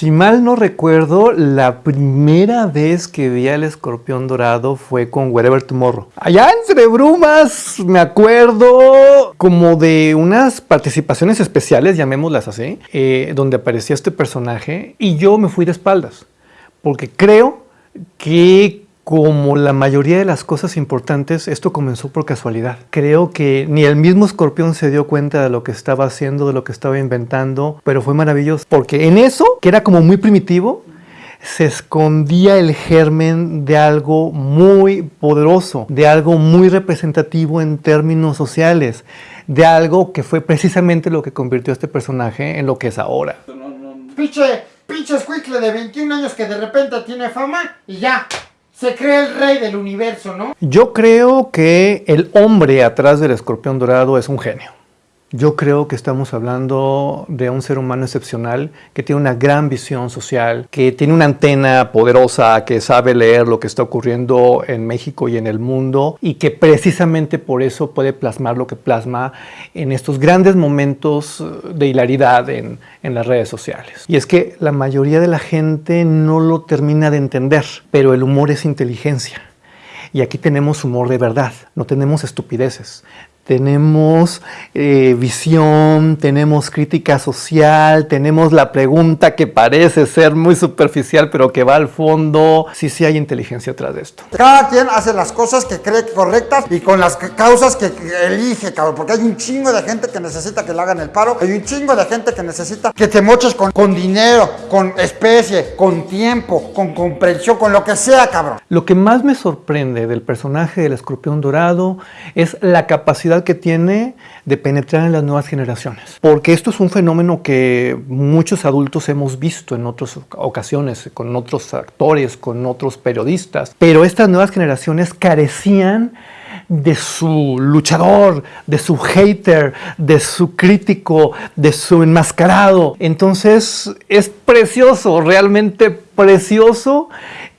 Si mal no recuerdo, la primera vez que vi al escorpión dorado fue con Wherever Tomorrow. Allá entre brumas, me acuerdo como de unas participaciones especiales, llamémoslas así, eh, donde aparecía este personaje y yo me fui de espaldas, porque creo que como la mayoría de las cosas importantes, esto comenzó por casualidad. Creo que ni el mismo escorpión se dio cuenta de lo que estaba haciendo, de lo que estaba inventando, pero fue maravilloso. Porque en eso, que era como muy primitivo, se escondía el germen de algo muy poderoso, de algo muy representativo en términos sociales, de algo que fue precisamente lo que convirtió a este personaje en lo que es ahora. Pinche, pinche escuicle de 21 años que de repente tiene fama y ya, se cree el rey del universo, ¿no? Yo creo que el hombre atrás del escorpión dorado es un genio. Yo creo que estamos hablando de un ser humano excepcional que tiene una gran visión social, que tiene una antena poderosa, que sabe leer lo que está ocurriendo en México y en el mundo y que precisamente por eso puede plasmar lo que plasma en estos grandes momentos de hilaridad en, en las redes sociales. Y es que la mayoría de la gente no lo termina de entender, pero el humor es inteligencia. Y aquí tenemos humor de verdad, no tenemos estupideces, tenemos eh, visión, tenemos crítica social, tenemos la pregunta que parece ser muy superficial pero que va al fondo. Sí, sí hay inteligencia atrás de esto. Cada quien hace las cosas que cree correctas y con las causas que elige, cabrón. Porque hay un chingo de gente que necesita que le hagan el paro. Hay un chingo de gente que necesita que te moches con, con dinero, con especie, con tiempo, con comprensión, con lo que sea, cabrón. Lo que más me sorprende del personaje del escorpión dorado es la capacidad que tiene de penetrar en las nuevas generaciones. Porque esto es un fenómeno que muchos adultos hemos visto en otras ocasiones, con otros actores, con otros periodistas, pero estas nuevas generaciones carecían de su luchador, de su hater, de su crítico, de su enmascarado. Entonces es precioso, realmente precioso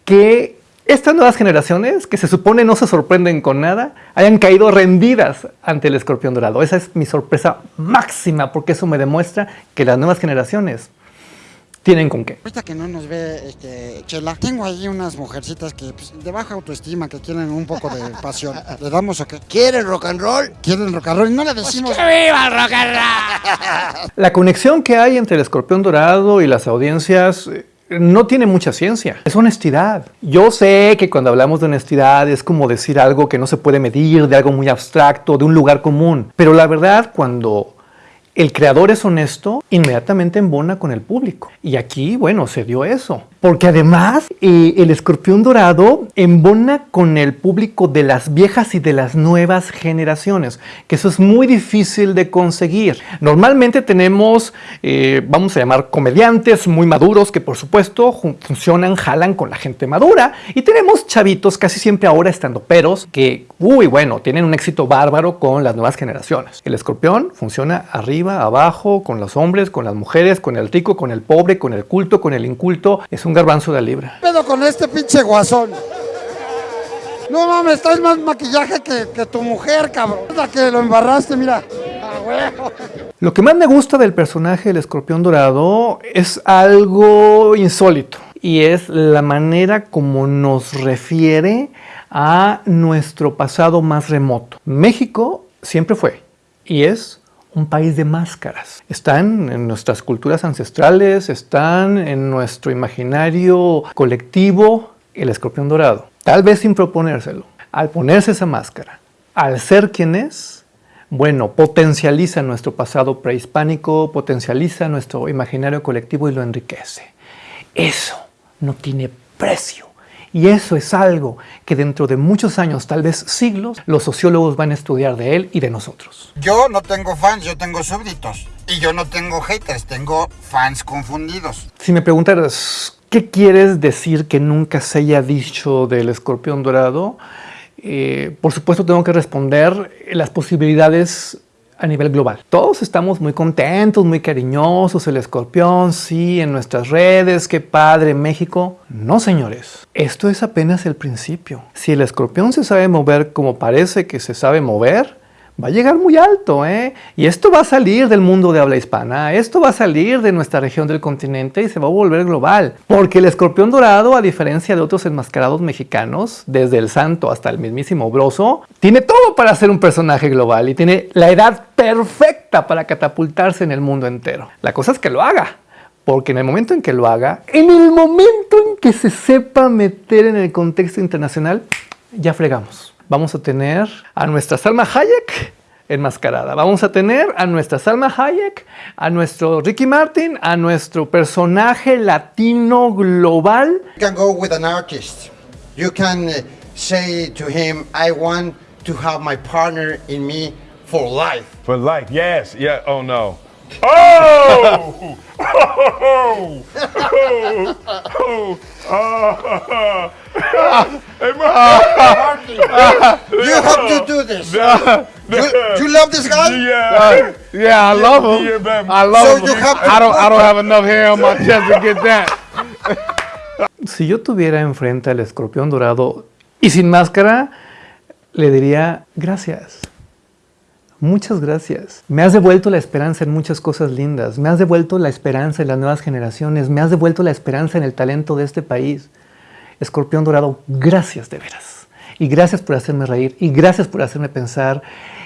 que estas nuevas generaciones, que se supone no se sorprenden con nada, hayan caído rendidas ante el escorpión dorado. Esa es mi sorpresa máxima, porque eso me demuestra que las nuevas generaciones tienen con qué. Ahorita que no nos ve este, Chela, tengo ahí unas mujercitas que pues, de baja autoestima, que quieren un poco de pasión. ¿Le damos o qué? ¿Quieren rock and roll? ¿Quieren rock and roll? Y no le Pues decimos... ¡Que viva el rock and roll! La conexión que hay entre el escorpión dorado y las audiencias eh, no tiene mucha ciencia, es honestidad. Yo sé que cuando hablamos de honestidad es como decir algo que no se puede medir, de algo muy abstracto, de un lugar común, pero la verdad cuando el creador es honesto, inmediatamente embona con el público. Y aquí, bueno, se dio eso. Porque además, eh, el escorpión dorado embona con el público de las viejas y de las nuevas generaciones, que eso es muy difícil de conseguir. Normalmente tenemos, eh, vamos a llamar comediantes muy maduros, que por supuesto funcionan, jalan con la gente madura. Y tenemos chavitos, casi siempre ahora estando peros, que, uy, bueno, tienen un éxito bárbaro con las nuevas generaciones. El escorpión funciona arriba, abajo, con los hombres, con las mujeres, con el rico, con el pobre, con el culto, con el inculto. Es un garbanzo de la libra. ¿Qué pedo con este pinche guasón? No mames, traes más maquillaje que, que tu mujer, cabrón. Es la que lo embarraste, mira. Ah, huevo. Lo que más me gusta del personaje del escorpión dorado es algo insólito y es la manera como nos refiere a nuestro pasado más remoto. México siempre fue y es un país de máscaras. Están en nuestras culturas ancestrales, están en nuestro imaginario colectivo, el escorpión dorado. Tal vez sin proponérselo. Al ponerse esa máscara, al ser quien es, bueno, potencializa nuestro pasado prehispánico, potencializa nuestro imaginario colectivo y lo enriquece. Eso no tiene precio. Y eso es algo que dentro de muchos años, tal vez siglos, los sociólogos van a estudiar de él y de nosotros. Yo no tengo fans, yo tengo súbditos. Y yo no tengo haters, tengo fans confundidos. Si me preguntaras, ¿qué quieres decir que nunca se haya dicho del escorpión dorado? Eh, por supuesto tengo que responder las posibilidades a nivel global. Todos estamos muy contentos, muy cariñosos, el escorpión, sí, en nuestras redes, qué padre, México. No, señores, esto es apenas el principio. Si el escorpión se sabe mover como parece que se sabe mover, va a llegar muy alto, ¿eh? Y esto va a salir del mundo de habla hispana, esto va a salir de nuestra región del continente y se va a volver global. Porque el escorpión dorado, a diferencia de otros enmascarados mexicanos, desde el santo hasta el mismísimo broso, tiene todo para ser un personaje global y tiene la edad perfecta para catapultarse en el mundo entero. La cosa es que lo haga. Porque en el momento en que lo haga, en el momento en que se sepa meter en el contexto internacional, ya fregamos. Vamos a tener a nuestra Salma Hayek enmascarada. Vamos a tener a nuestra Salma Hayek, a nuestro Ricky Martin, a nuestro personaje latino global. You can go with an artist. You can uh, say to him, I want to have my partner in me for life. For life, yes, yeah. Oh no. Oh! Oh! Oh! Oh! Oh! Hey, Marty. You have to do this. You, you love this guy? Yeah. Yeah, I love Yeah, him. I love So him. you have to- I don't. I don't have enough hair on my chest to get that. Si yo tuviera enfrente al escorpión dorado y sin máscara, le diría gracias. Muchas gracias. Me has devuelto la esperanza en muchas cosas lindas. Me has devuelto la esperanza en las nuevas generaciones. Me has devuelto la esperanza en el talento de este país. Escorpión dorado, gracias de veras. Y gracias por hacerme reír. Y gracias por hacerme pensar.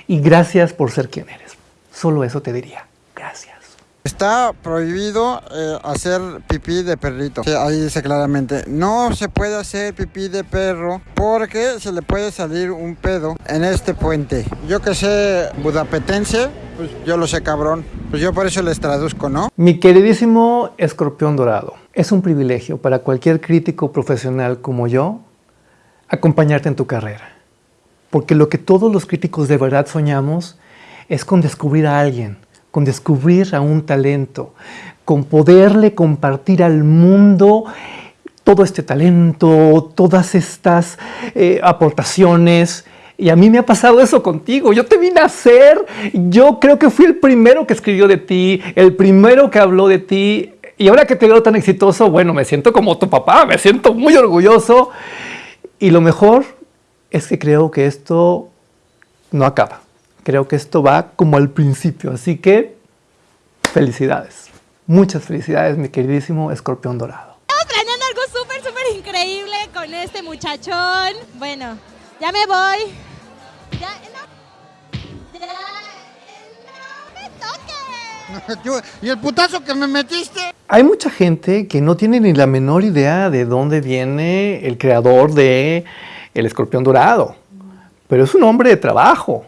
Y gracias por ser quien eres. Solo eso te diría. Gracias. Está prohibido eh, hacer pipí de perrito. Sí, ahí dice claramente, no se puede hacer pipí de perro porque se le puede salir un pedo en este puente. Yo que sé budapetense, pues yo lo sé cabrón. Pues yo por eso les traduzco, ¿no? Mi queridísimo escorpión dorado, es un privilegio para cualquier crítico profesional como yo acompañarte en tu carrera. Porque lo que todos los críticos de verdad soñamos es con descubrir a alguien, con descubrir a un talento, con poderle compartir al mundo todo este talento, todas estas eh, aportaciones. Y a mí me ha pasado eso contigo. Yo te vi nacer. Yo creo que fui el primero que escribió de ti, el primero que habló de ti. Y ahora que te veo tan exitoso, bueno, me siento como tu papá, me siento muy orgulloso. Y lo mejor es que creo que esto no acaba. Creo que esto va como al principio. Así que felicidades. Muchas felicidades, mi queridísimo escorpión dorado. Estamos planeando algo súper, súper increíble con este muchachón. Bueno, ya me voy. Ya, no. Ya. ¿Y el putazo que me metiste? Hay mucha gente que no tiene ni la menor idea de dónde viene el creador de El Escorpión Dorado. Pero es un hombre de trabajo.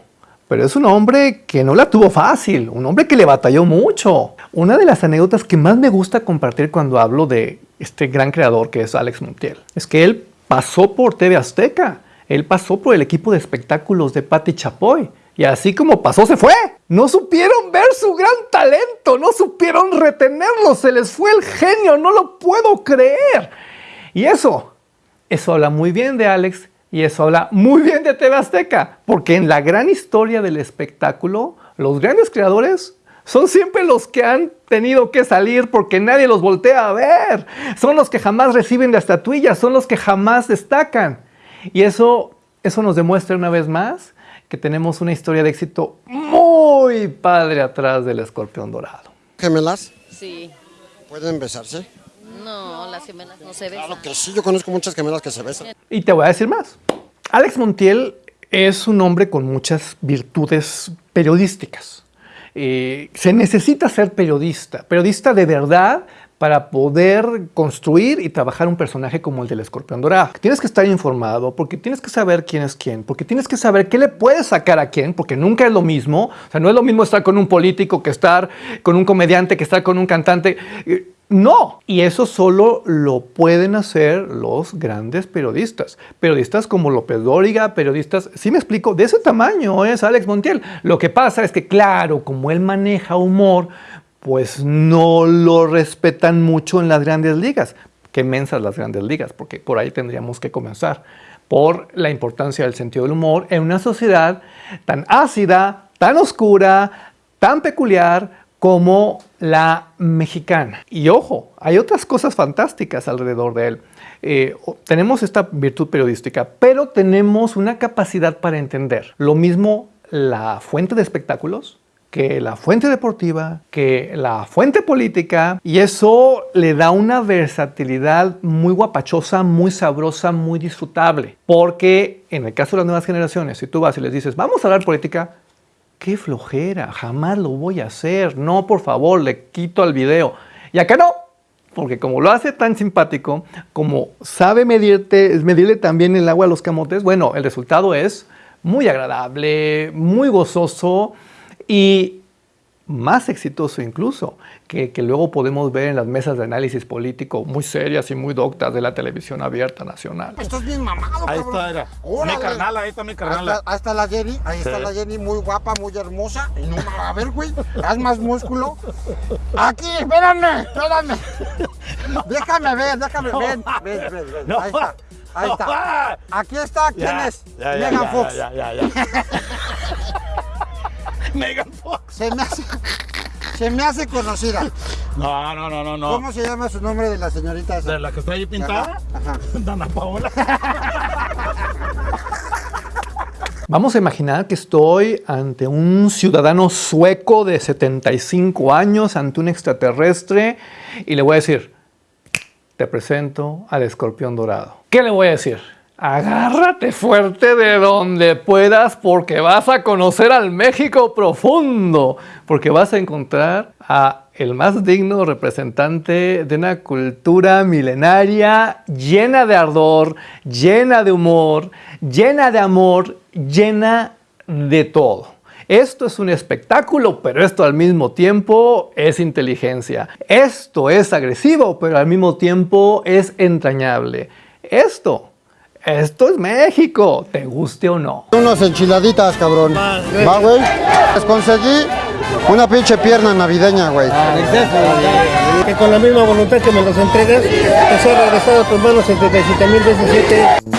Pero es un hombre que no la tuvo fácil. Un hombre que le batalló mucho. Una de las anécdotas que más me gusta compartir cuando hablo de este gran creador que es Alex Montiel es que él pasó por TV Azteca. Él pasó por el equipo de espectáculos de Patti Chapoy. Y así como pasó, se fue. No supieron ver su gran talento, no supieron retenerlo, se les fue el genio, no lo puedo creer. Y eso, eso habla muy bien de Alex y eso habla muy bien de TV porque en la gran historia del espectáculo, los grandes creadores son siempre los que han tenido que salir porque nadie los voltea a ver. Son los que jamás reciben la estatuilla, son los que jamás destacan. Y eso, eso nos demuestra una vez más que tenemos una historia de éxito muy padre atrás del escorpión dorado. ¿Gemelas? Sí. ¿Pueden besarse? No, las gemelas no se besan. Claro que sí, yo conozco muchas gemelas que se besan. Y te voy a decir más. Alex Montiel es un hombre con muchas virtudes periodísticas. Eh, se necesita ser periodista, periodista de verdad para poder construir y trabajar un personaje como el del escorpión dorado. Tienes que estar informado porque tienes que saber quién es quién, porque tienes que saber qué le puedes sacar a quién, porque nunca es lo mismo. O sea, no es lo mismo estar con un político que estar con un comediante, que estar con un cantante. No, y eso solo lo pueden hacer los grandes periodistas. Periodistas como López Dóriga, periodistas, sí me explico, de ese tamaño es Alex Montiel. Lo que pasa es que, claro, como él maneja humor, pues no lo respetan mucho en las grandes ligas. Qué mensas las grandes ligas, porque por ahí tendríamos que comenzar. Por la importancia del sentido del humor en una sociedad tan ácida, tan oscura, tan peculiar como la mexicana. Y ojo, hay otras cosas fantásticas alrededor de él. Eh, tenemos esta virtud periodística, pero tenemos una capacidad para entender. Lo mismo la fuente de espectáculos, que la fuente deportiva, que la fuente política, y eso le da una versatilidad muy guapachosa, muy sabrosa, muy disfrutable. Porque en el caso de las nuevas generaciones, si tú vas y les dices, vamos a hablar política, qué flojera, jamás lo voy a hacer, no, por favor, le quito al video. Y acá no, porque como lo hace tan simpático, como sabe medirte, medirle también el agua a los camotes, bueno, el resultado es muy agradable, muy gozoso y más exitoso incluso, que, que, luego podemos ver en las mesas de análisis político muy serias y muy doctas de la televisión abierta nacional. Estás bien mamado, Ahí cabrón. está, era. Órale. Mi carnal, ahí está mi Ahí carnal. está, ahí está la Jenny, ahí está la Jenny, muy guapa, muy hermosa. Y no, a ver, güey, haz más músculo. Aquí, espérame, espérame. Déjame ver, déjame ver. Ven, ven, ven, ven. No. Ahí está, ahí está. Aquí está, ¿quién Ya, es? ya, ya, Megan ya, Fox. Megan Fox. Se me hace, se me hace conocida. No, no, no, no, no. ¿Cómo se llama su nombre de la señorita esa? ¿De la que está ahí pintada? Ajá, ajá. Dana Paola. Vamos a imaginar que estoy ante un ciudadano sueco de 75 años, ante un extraterrestre, y le voy a decir, te presento al escorpión dorado. ¿Qué le voy a decir? Agárrate fuerte de donde puedas porque vas a conocer al México profundo, porque vas a encontrar a el más digno representante de una cultura milenaria llena de ardor, llena de humor, llena de amor, llena de todo. Esto es un espectáculo, pero esto al mismo tiempo es inteligencia. Esto es agresivo, pero al mismo tiempo es entrañable. Esto, esto es México, te guste o no. Unos enchiladitas, cabrón. Va, güey. Les conseguí una pinche pierna navideña, güey. Que con la misma voluntad que me los entregas, te sea regresado a tus manos 77 mil veces.